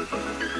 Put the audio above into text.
everybody.